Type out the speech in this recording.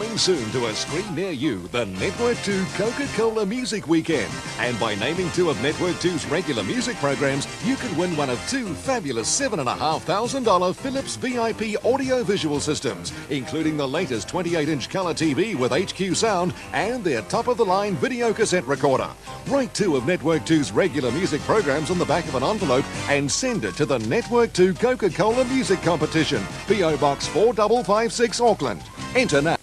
Coming soon to a screen near you, the Network 2 Coca-Cola Music Weekend. And by naming two of Network 2's regular music programs, you can win one of two fabulous $7,500 Philips VIP audio-visual systems, including the latest 28-inch color TV with HQ sound and their top-of-the-line video cassette recorder. Write two of Network 2's regular music programs on the back of an envelope and send it to the Network 2 Coca-Cola Music Competition, PO Box 4556 Auckland. Enter now.